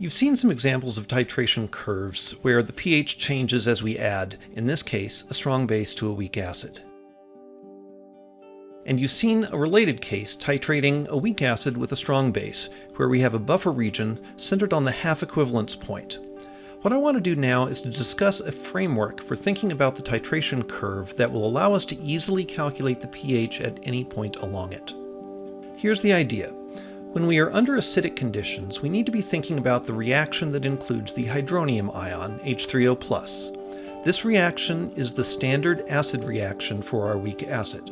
You've seen some examples of titration curves where the pH changes as we add, in this case, a strong base to a weak acid. And you've seen a related case titrating a weak acid with a strong base, where we have a buffer region centered on the half equivalence point. What I want to do now is to discuss a framework for thinking about the titration curve that will allow us to easily calculate the pH at any point along it. Here's the idea. When we are under acidic conditions, we need to be thinking about the reaction that includes the hydronium ion, H3O+. This reaction is the standard acid reaction for our weak acid.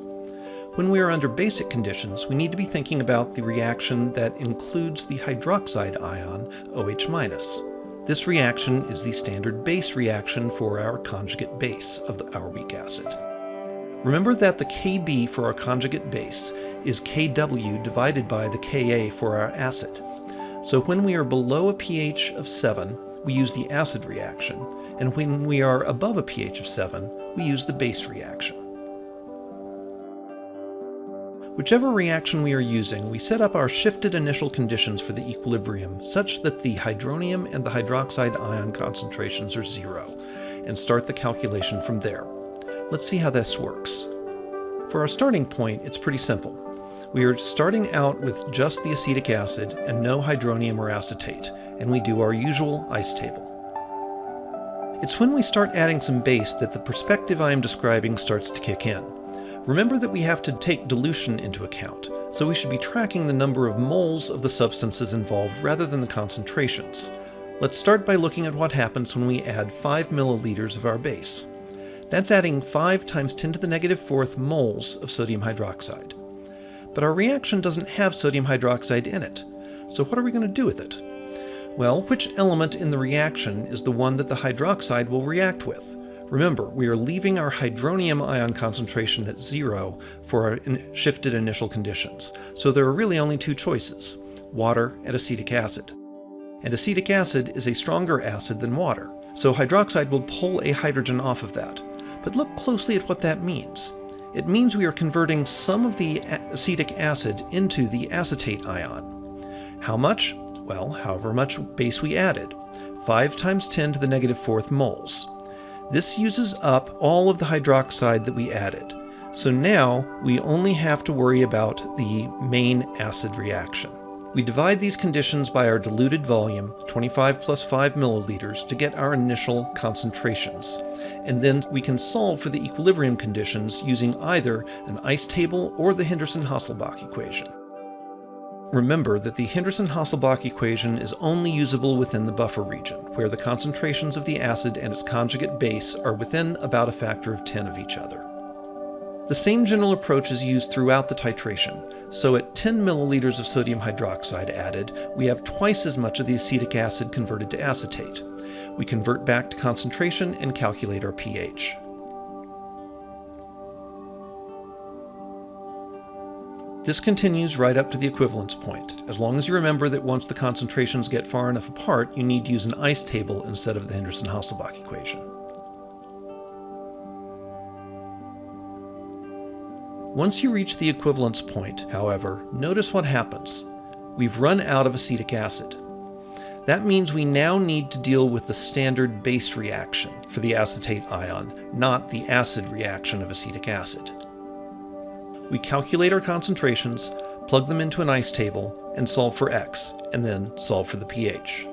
When we are under basic conditions, we need to be thinking about the reaction that includes the hydroxide ion, OH-. This reaction is the standard base reaction for our conjugate base of our weak acid. Remember that the Kb for our conjugate base is Kw divided by the Ka for our acid. So when we are below a pH of 7, we use the acid reaction, and when we are above a pH of 7, we use the base reaction. Whichever reaction we are using, we set up our shifted initial conditions for the equilibrium such that the hydronium and the hydroxide ion concentrations are zero, and start the calculation from there. Let's see how this works. For our starting point, it's pretty simple. We are starting out with just the acetic acid and no hydronium or acetate, and we do our usual ice table. It's when we start adding some base that the perspective I am describing starts to kick in. Remember that we have to take dilution into account, so we should be tracking the number of moles of the substances involved rather than the concentrations. Let's start by looking at what happens when we add 5 milliliters of our base. That's adding 5 times 10 to the negative fourth moles of sodium hydroxide. But our reaction doesn't have sodium hydroxide in it, so what are we going to do with it? Well, which element in the reaction is the one that the hydroxide will react with? Remember, we are leaving our hydronium ion concentration at zero for our in shifted initial conditions, so there are really only two choices, water and acetic acid. And acetic acid is a stronger acid than water, so hydroxide will pull a hydrogen off of that. But look closely at what that means. It means we are converting some of the acetic acid into the acetate ion. How much? Well, however much base we added. 5 times 10 to the negative fourth moles. This uses up all of the hydroxide that we added. So now we only have to worry about the main acid reaction. We divide these conditions by our diluted volume, 25 plus 5 milliliters, to get our initial concentrations. And then we can solve for the equilibrium conditions using either an ice table or the Henderson-Hasselbalch equation. Remember that the Henderson-Hasselbalch equation is only usable within the buffer region, where the concentrations of the acid and its conjugate base are within about a factor of 10 of each other. The same general approach is used throughout the titration, so at 10 milliliters of sodium hydroxide added, we have twice as much of the acetic acid converted to acetate. We convert back to concentration and calculate our pH. This continues right up to the equivalence point, as long as you remember that once the concentrations get far enough apart, you need to use an ice table instead of the Henderson-Hasselbalch equation. Once you reach the equivalence point, however, notice what happens. We've run out of acetic acid. That means we now need to deal with the standard base reaction for the acetate ion, not the acid reaction of acetic acid. We calculate our concentrations, plug them into an ice table, and solve for x, and then solve for the pH.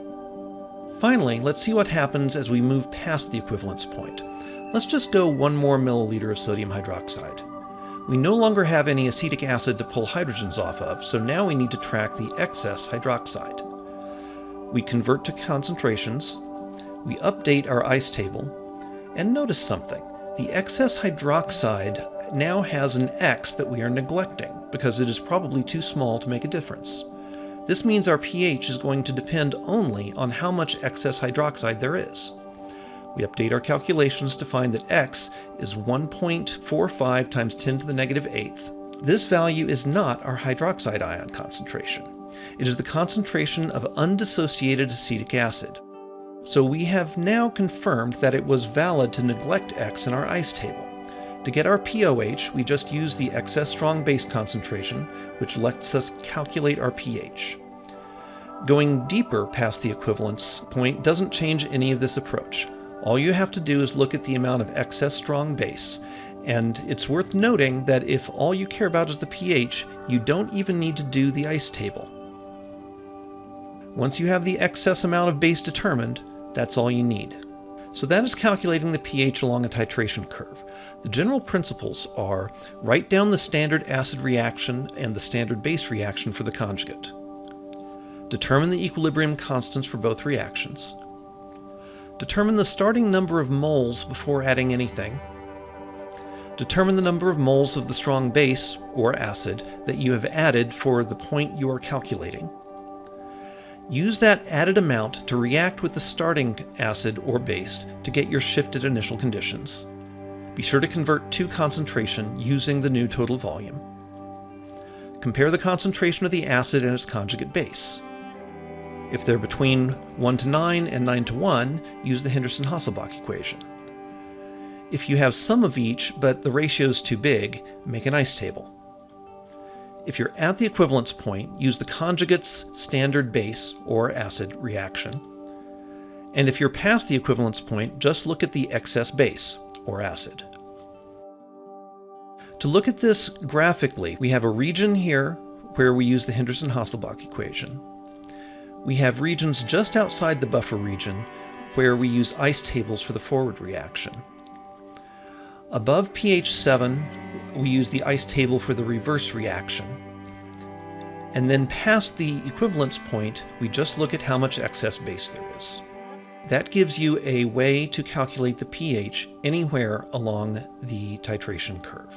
Finally, let's see what happens as we move past the equivalence point. Let's just go one more milliliter of sodium hydroxide. We no longer have any acetic acid to pull hydrogens off of, so now we need to track the excess hydroxide. We convert to concentrations, we update our ice table, and notice something. The excess hydroxide now has an X that we are neglecting, because it is probably too small to make a difference. This means our pH is going to depend only on how much excess hydroxide there is. We update our calculations to find that x is 1.45 times 10 to the negative eighth. This value is not our hydroxide ion concentration. It is the concentration of undissociated acetic acid. So we have now confirmed that it was valid to neglect x in our ice table. To get our POH, we just use the excess strong base concentration, which lets us calculate our pH. Going deeper past the equivalence point doesn't change any of this approach. All you have to do is look at the amount of excess strong base, and it's worth noting that if all you care about is the pH, you don't even need to do the ice table. Once you have the excess amount of base determined, that's all you need. So that is calculating the pH along a titration curve. The general principles are write down the standard acid reaction and the standard base reaction for the conjugate. Determine the equilibrium constants for both reactions. Determine the starting number of moles before adding anything. Determine the number of moles of the strong base, or acid, that you have added for the point you are calculating. Use that added amount to react with the starting acid or base to get your shifted initial conditions. Be sure to convert to concentration using the new total volume. Compare the concentration of the acid and its conjugate base. If they're between 1 to 9 and 9 to 1, use the Henderson-Hasselbalch equation. If you have some of each, but the ratio is too big, make an ice table. If you're at the equivalence point, use the conjugate's standard base or acid reaction. And if you're past the equivalence point, just look at the excess base or acid. To look at this graphically, we have a region here where we use the Henderson-Hasselbalch equation. We have regions just outside the buffer region where we use ice tables for the forward reaction. Above pH 7, we use the ice table for the reverse reaction. And then past the equivalence point, we just look at how much excess base there is. That gives you a way to calculate the pH anywhere along the titration curve.